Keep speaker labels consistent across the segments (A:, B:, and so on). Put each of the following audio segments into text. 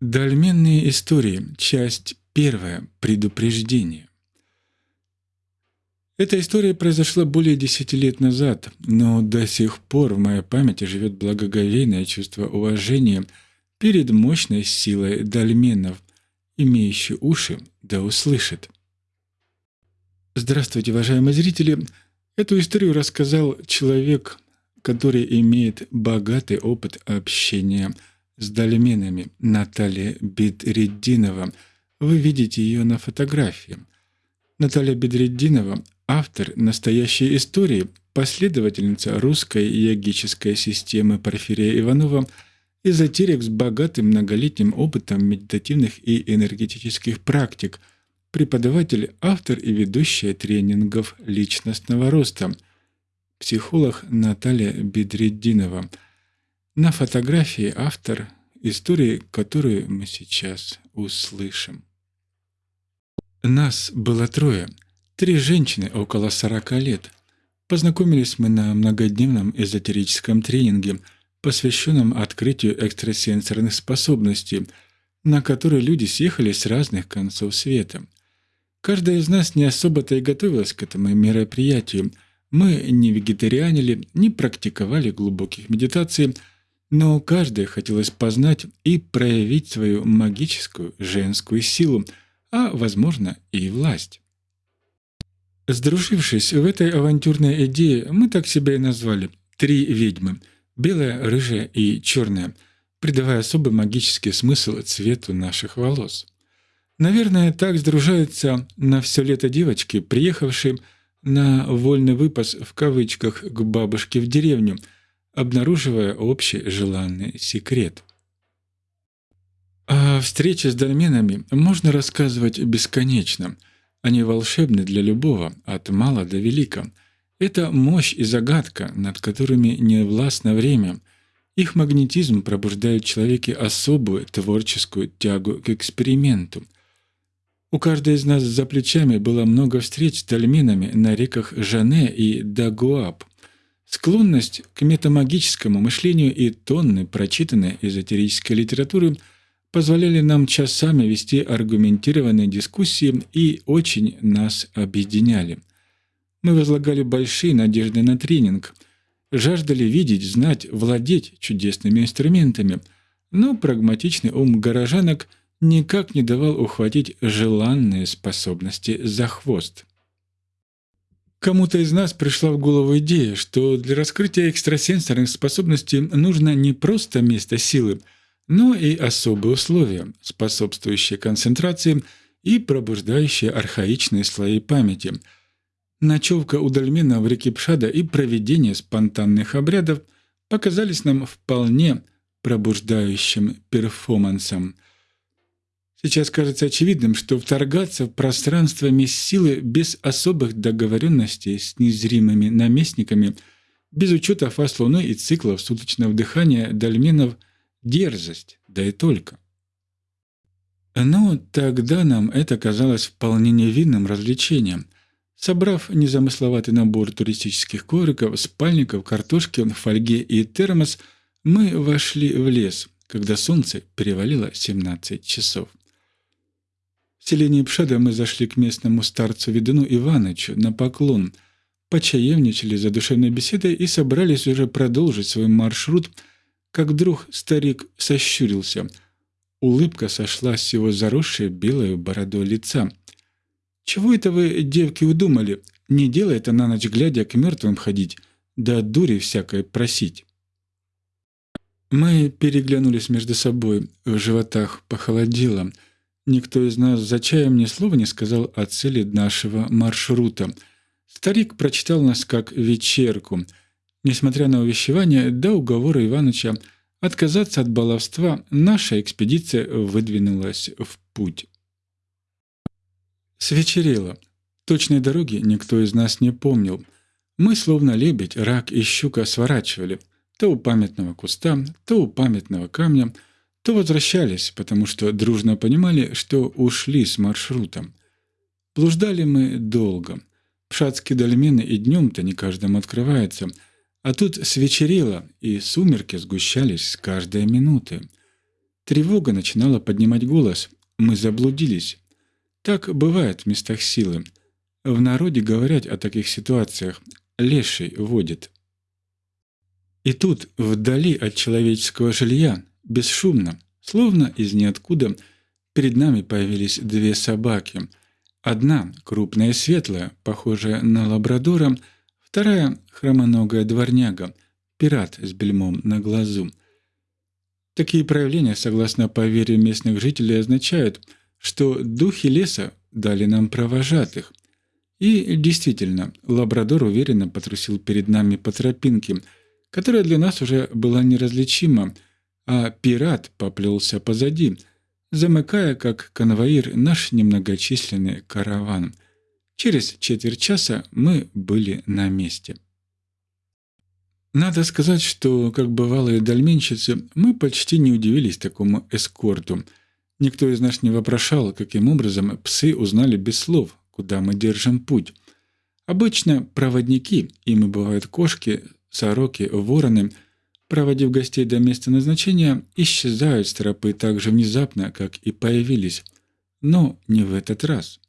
A: Дольменные истории. Часть первая. Предупреждение. Эта история произошла более десяти лет назад, но до сих пор в моей памяти живет благоговейное чувство уважения перед мощной силой дольменов, имеющий уши да услышит. Здравствуйте, уважаемые зрители! Эту историю рассказал человек, который имеет богатый опыт общения с дольменами Наталья Бедреддинова. Вы видите ее на фотографии. Наталья Бедреддинова – автор настоящей истории, последовательница русской йогической системы Порфирия Иванова – эзотерик с богатым многолетним опытом медитативных и энергетических практик, преподаватель, автор и ведущая тренингов личностного роста, психолог Наталья Бедреддинова. На фотографии автор истории, которую мы сейчас услышим. Нас было трое, три женщины около 40 лет. Познакомились мы на многодневном эзотерическом тренинге – посвященном открытию экстрасенсорных способностей, на который люди съехались с разных концов света. Каждая из нас не особо-то и готовилась к этому мероприятию. Мы не вегетарианили, не практиковали глубоких медитаций, но каждая хотелось познать и проявить свою магическую женскую силу, а, возможно, и власть. Сдружившись в этой авантюрной идее, мы так себя и назвали «Три ведьмы», белая, рыжая и черная, придавая особый магический смысл цвету наших волос. Наверное, так сдружаются на все лето девочки, приехавшие на «вольный выпас» в кавычках к бабушке в деревню, обнаруживая общий желанный секрет. О встрече с дольменами можно рассказывать бесконечно. Они волшебны для любого, от мала до велика — это мощь и загадка, над которыми не властно время. Их магнетизм пробуждает в человеке особую творческую тягу к эксперименту. У каждой из нас за плечами было много встреч с дольменами на реках Жане и Дагуап. Склонность к метамагическому мышлению и тонны прочитанной эзотерической литературы позволяли нам часами вести аргументированные дискуссии и очень нас объединяли. Мы возлагали большие надежды на тренинг, жаждали видеть, знать, владеть чудесными инструментами, но прагматичный ум горожанок никак не давал ухватить желанные способности за хвост. Кому-то из нас пришла в голову идея, что для раскрытия экстрасенсорных способностей нужно не просто место силы, но и особые условия, способствующие концентрации и пробуждающие архаичные слои памяти – Ночевка у Дальмена в реке Пшада и проведение спонтанных обрядов показались нам вполне пробуждающим перформансом. Сейчас кажется очевидным, что вторгаться в пространство силы без особых договоренностей с незримыми наместниками, без учета фаз Луны и циклов суточного дыхания дольменов — дерзость, да и только. Но тогда нам это казалось вполне невинным развлечением — Собрав незамысловатый набор туристических ковриков, спальников, картошки, фольги и термос, мы вошли в лес, когда солнце перевалило 17 часов. Селении Пшада мы зашли к местному старцу Ведуну Иванычу на поклон, почаевничали за душевной беседой и собрались уже продолжить свой маршрут, как вдруг старик сощурился. Улыбка сошла с его заросшей белой бородой лица — «Чего это вы, девки, удумали? Не делай это на ночь глядя к мертвым ходить, да дури всякой просить». Мы переглянулись между собой, в животах похолодело. Никто из нас за чаем ни слова не сказал о цели нашего маршрута. Старик прочитал нас как вечерку. Несмотря на увещевание до уговора Иваныча отказаться от баловства, наша экспедиция выдвинулась в путь. Свечерело. Точной дороги никто из нас не помнил. Мы, словно лебедь, рак и щука, сворачивали. То у памятного куста, то у памятного камня, то возвращались, потому что дружно понимали, что ушли с маршрутом. Блуждали мы долго. Пшатские дольмены и днем-то не каждому открывается. А тут свечерело, и сумерки сгущались с каждой минуты. Тревога начинала поднимать голос. Мы заблудились. Так бывает в местах силы. В народе говорят о таких ситуациях. Леший водит. И тут, вдали от человеческого жилья, бесшумно, словно из ниоткуда, перед нами появились две собаки. Одна — крупная и светлая, похожая на лабрадора, вторая — хромоногая дворняга, пират с бельмом на глазу. Такие проявления, согласно поверью местных жителей, означают, что духи леса дали нам провожатых. И действительно, лабрадор уверенно потрусил перед нами по тропинке — которая для нас уже была неразличима, а пират поплелся позади, замыкая как конвоир наш немногочисленный караван. Через четверть часа мы были на месте. Надо сказать, что, как бывалые дольменщицы, мы почти не удивились такому эскорту. Никто из нас не вопрошал, каким образом псы узнали без слов, куда мы держим путь. Обычно проводники, ими бывают кошки, Сороки, вороны, проводив гостей до места назначения, исчезают с тропы так же внезапно, как и появились. Но не в этот раз.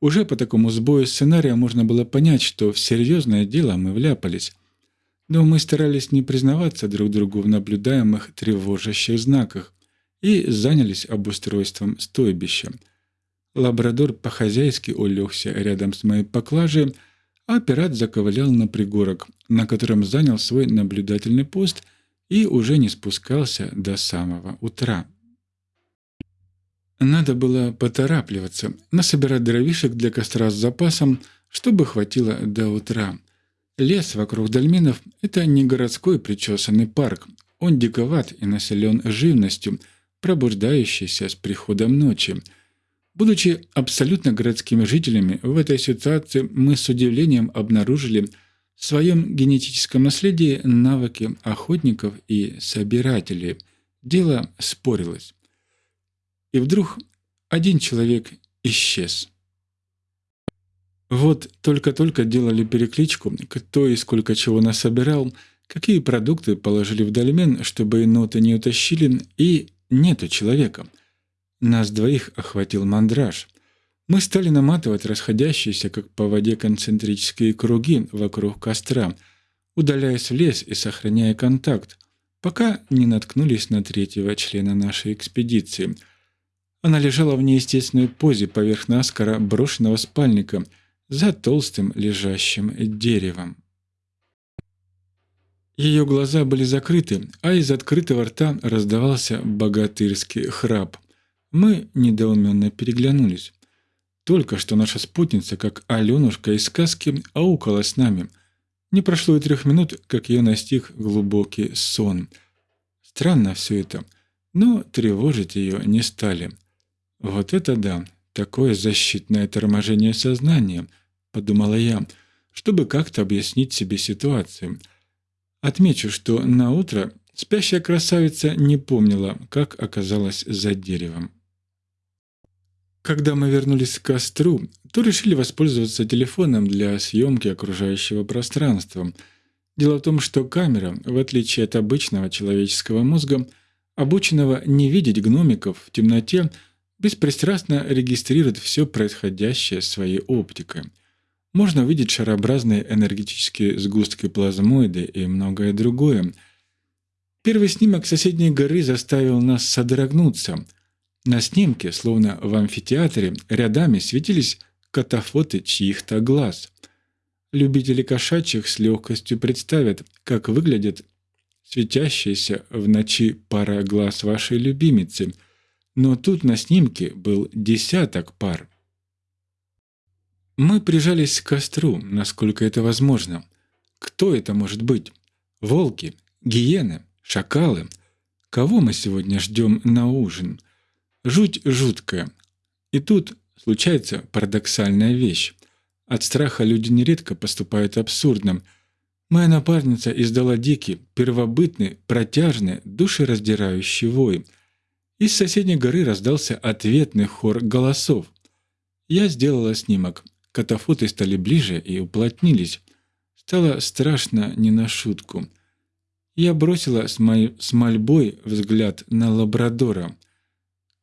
A: Уже по такому сбою сценария можно было понять, что в серьезное дело мы вляпались. Но мы старались не признаваться друг другу в наблюдаемых тревожащих знаках и занялись обустройством стойбища. Лабрадор по-хозяйски улегся рядом с моей поклажей, а пират заковылял на пригорок, на котором занял свой наблюдательный пост и уже не спускался до самого утра. Надо было поторапливаться, насобирать дровишек для костра с запасом, чтобы хватило до утра. Лес вокруг дольменов – это не городской причесанный парк. Он диковат и населен живностью, пробуждающейся с приходом ночи – Будучи абсолютно городскими жителями, в этой ситуации мы с удивлением обнаружили в своем генетическом наследии навыки охотников и собирателей. Дело спорилось. И вдруг один человек исчез. Вот только-только делали перекличку, кто и сколько чего насобирал, какие продукты положили в дольмен, чтобы ноты не утащили, и нету человека — нас двоих охватил мандраж. Мы стали наматывать расходящиеся, как по воде, концентрические круги вокруг костра, удаляясь в лес и сохраняя контакт, пока не наткнулись на третьего члена нашей экспедиции. Она лежала в неестественной позе поверх наскоро брошенного спальника за толстым лежащим деревом. Ее глаза были закрыты, а из открытого рта раздавался богатырский храп. Мы недоуменно переглянулись. Только что наша спутница, как Аленушка из сказки, аукала с нами. Не прошло и трех минут, как ее настиг глубокий сон. Странно все это, но тревожить ее не стали. «Вот это да, такое защитное торможение сознания», — подумала я, чтобы как-то объяснить себе ситуацию. Отмечу, что на утро спящая красавица не помнила, как оказалась за деревом. Когда мы вернулись к костру, то решили воспользоваться телефоном для съемки окружающего пространства. Дело в том, что камера, в отличие от обычного человеческого мозга, обученного не видеть гномиков в темноте, беспристрастно регистрирует все происходящее своей оптикой. Можно видеть шарообразные энергетические сгустки плазмоиды и многое другое. Первый снимок соседней горы заставил нас содрогнуться – на снимке, словно в амфитеатре, рядами светились катафоты чьих-то глаз. Любители кошачьих с легкостью представят, как выглядит светящаяся в ночи пара глаз вашей любимицы, но тут на снимке был десяток пар. Мы прижались к костру, насколько это возможно. Кто это может быть? Волки? Гиены? Шакалы? Кого мы сегодня ждем на ужин? — Жуть жуткая. И тут случается парадоксальная вещь. От страха люди нередко поступают абсурдно. Моя напарница издала дикий, первобытный, протяжный, душераздирающий вой. Из соседней горы раздался ответный хор голосов. Я сделала снимок. Катафоты стали ближе и уплотнились. Стало страшно не на шутку. Я бросила с, мой... с мольбой взгляд на лабрадора.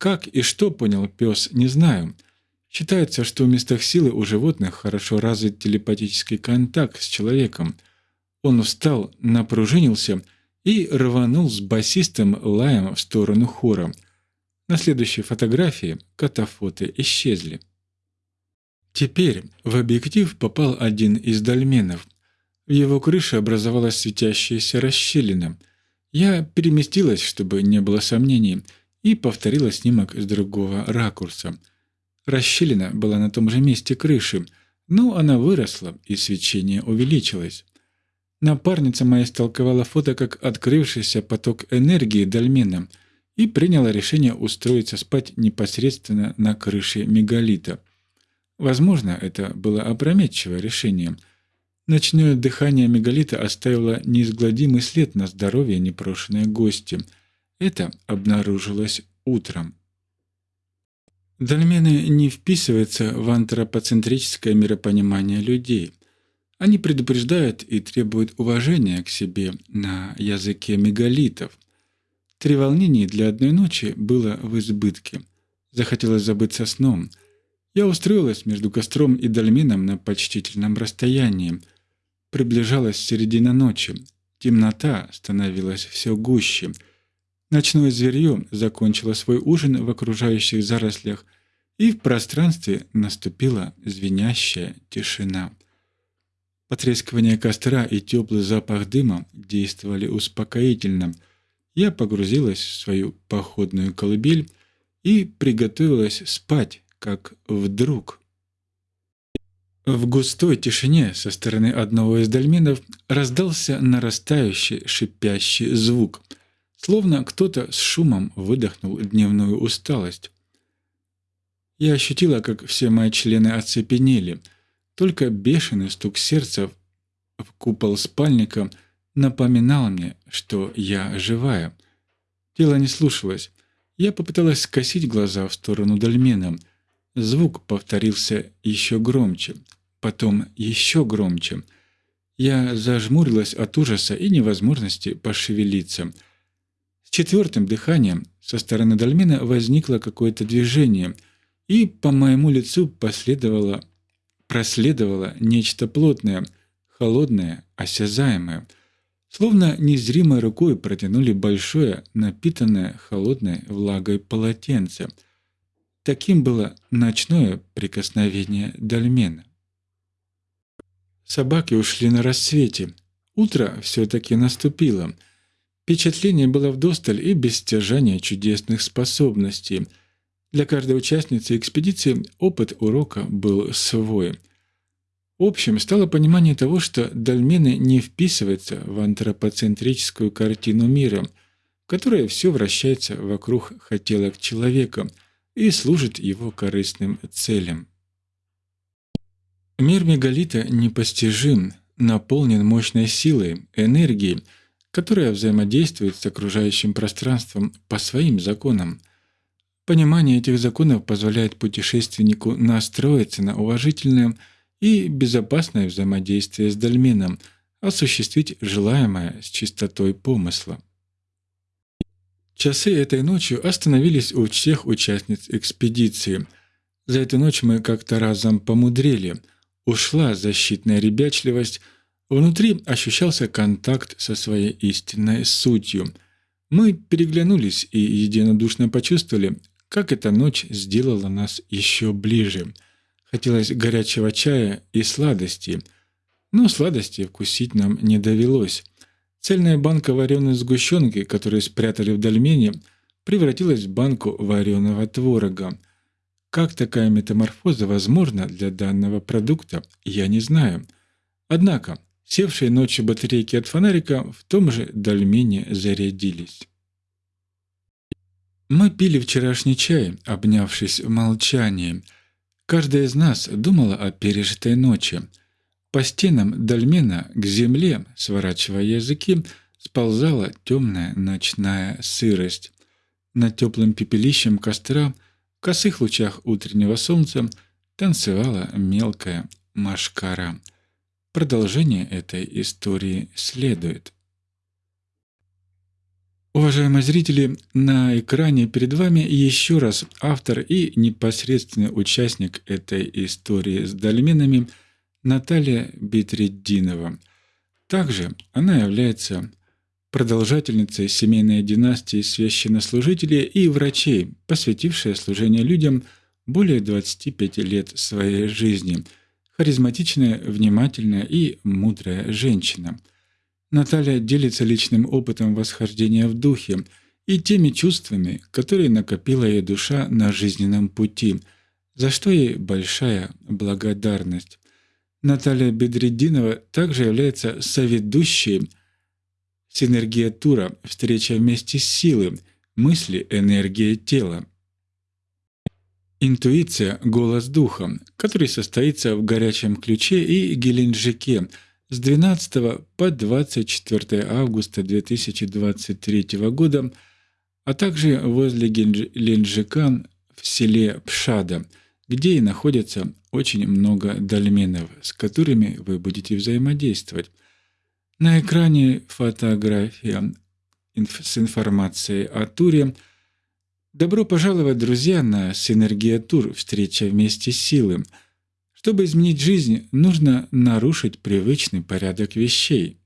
A: Как и что понял пес, не знаю. Считается, что в местах силы у животных хорошо развит телепатический контакт с человеком. Он встал, напружинился и рванул с басистым лаем в сторону хора. На следующей фотографии катафоты исчезли. Теперь в объектив попал один из дольменов. В его крыше образовалась светящаяся расщелина. Я переместилась, чтобы не было сомнений, и повторила снимок с другого ракурса. Расщелина была на том же месте крыши, но она выросла, и свечение увеличилось. Напарница моя истолковала фото как открывшийся поток энергии дольмена и приняла решение устроиться спать непосредственно на крыше мегалита – Возможно, это было опрометчивое решение. Ночное дыхание мегалита оставило неизгладимый след на здоровье непрошенной гости. Это обнаружилось утром. Дольмены не вписываются в антропоцентрическое миропонимание людей. Они предупреждают и требуют уважения к себе на языке мегалитов. Три волнения для одной ночи было в избытке. Захотелось забыться сном – я устроилась между костром и дольменом на почтительном расстоянии. Приближалась середина ночи. Темнота становилась все гуще. Ночное зверье закончило свой ужин в окружающих зарослях, и в пространстве наступила звенящая тишина. Потрескивание костра и теплый запах дыма действовали успокоительно. Я погрузилась в свою походную колыбель и приготовилась спать, как вдруг. В густой тишине со стороны одного из дольменов раздался нарастающий шипящий звук, словно кто-то с шумом выдохнул дневную усталость. Я ощутила, как все мои члены оцепенели, только бешеный стук сердца в купол спальника напоминал мне, что я живая. Тело не слушалось. Я попыталась скосить глаза в сторону дольмена — Звук повторился еще громче, потом еще громче. Я зажмурилась от ужаса и невозможности пошевелиться. Четвертым дыханием со стороны дольмена возникло какое-то движение, и по моему лицу последовало, проследовало нечто плотное, холодное, осязаемое. Словно незримой рукой протянули большое, напитанное холодной влагой полотенце — Таким было ночное прикосновение Дальмена. Собаки ушли на рассвете. Утро все-таки наступило. Впечатление было вдосталь и без стяжания чудесных способностей. Для каждой участницы экспедиции опыт урока был свой. Общим стало понимание того, что дольмены не вписываются в антропоцентрическую картину мира, в которой все вращается вокруг хотелок человека – и служит его корыстным целям. Мир мегалита непостижим, наполнен мощной силой, энергией, которая взаимодействует с окружающим пространством по своим законам. Понимание этих законов позволяет путешественнику настроиться на уважительное и безопасное взаимодействие с дольменом, осуществить желаемое с чистотой помысла. Часы этой ночью остановились у всех участниц экспедиции. За эту ночь мы как-то разом помудрели. Ушла защитная ребячливость, внутри ощущался контакт со своей истинной сутью. Мы переглянулись и единодушно почувствовали, как эта ночь сделала нас еще ближе. Хотелось горячего чая и сладости, но сладости вкусить нам не довелось. Цельная банка вареной сгущенки, которую спрятали в дольмене, превратилась в банку вареного творога. Как такая метаморфоза возможна для данного продукта, я не знаю. Однако, севшие ночью батарейки от фонарика в том же дольмене зарядились. Мы пили вчерашний чай, обнявшись в молчании. Каждая из нас думала о пережитой ночи – по стенам дольмена к земле, сворачивая языки, сползала темная ночная сырость. Над теплым пепелищем костра в косых лучах утреннего солнца танцевала мелкая машкара. Продолжение этой истории следует. Уважаемые зрители, на экране перед вами еще раз автор и непосредственный участник этой истории с дольменами Наталья Бетреддинова. Также она является продолжательницей семейной династии священнослужителей и врачей, посвятившая служение людям более 25 лет своей жизни. Харизматичная, внимательная и мудрая женщина – Наталья делится личным опытом восхождения в духе и теми чувствами, которые накопила ее душа на жизненном пути, за что ей большая благодарность. Наталья Бедрединова также является соведущей «Синергия тура. Встреча вместе с силой. Мысли, энергия тела». Интуиция – голос духа, который состоится в горячем ключе и Геленджике – с 12 по 24 августа 2023 года, а также возле Ленджика в селе Пшада, где и находится очень много дольменов, с которыми вы будете взаимодействовать. На экране фотография с информацией о туре. Добро пожаловать, друзья, на Синергия Тур «Встреча вместе с силой». Чтобы изменить жизнь, нужно нарушить привычный порядок вещей.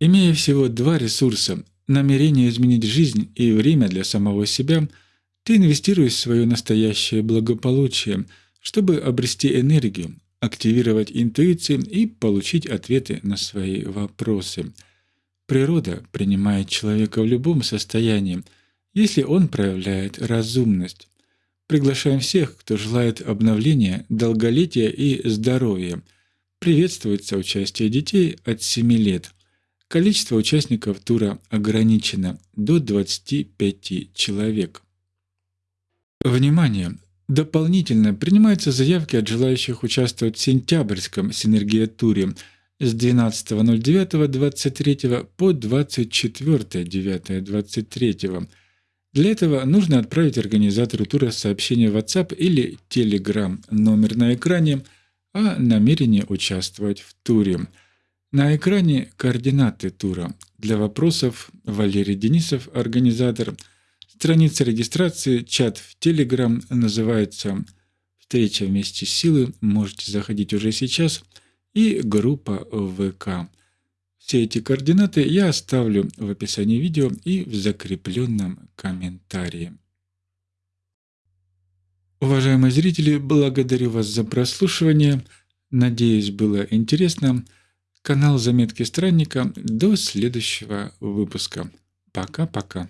A: Имея всего два ресурса – намерение изменить жизнь и время для самого себя, ты инвестируешь в свое настоящее благополучие, чтобы обрести энергию, активировать интуицию и получить ответы на свои вопросы. Природа принимает человека в любом состоянии, если он проявляет разумность. Приглашаем всех, кто желает обновления, долголетия и здоровья. Приветствуется участие детей от 7 лет. Количество участников тура ограничено до 25 человек. Внимание! Дополнительно принимаются заявки от желающих участвовать в сентябрьском синергия-туре с 12.09.23 по 24.09.23 для этого нужно отправить организатору тура сообщение в WhatsApp или Telegram, номер на экране, о намерении участвовать в туре. На экране координаты тура. Для вопросов Валерий Денисов, организатор. Страница регистрации, чат в Telegram называется «Встреча вместе с силой», можете заходить уже сейчас, и группа ВК. Все эти координаты я оставлю в описании видео и в закрепленном комментарии. Уважаемые зрители, благодарю вас за прослушивание. Надеюсь, было интересно. Канал Заметки Странника. До следующего выпуска. Пока-пока.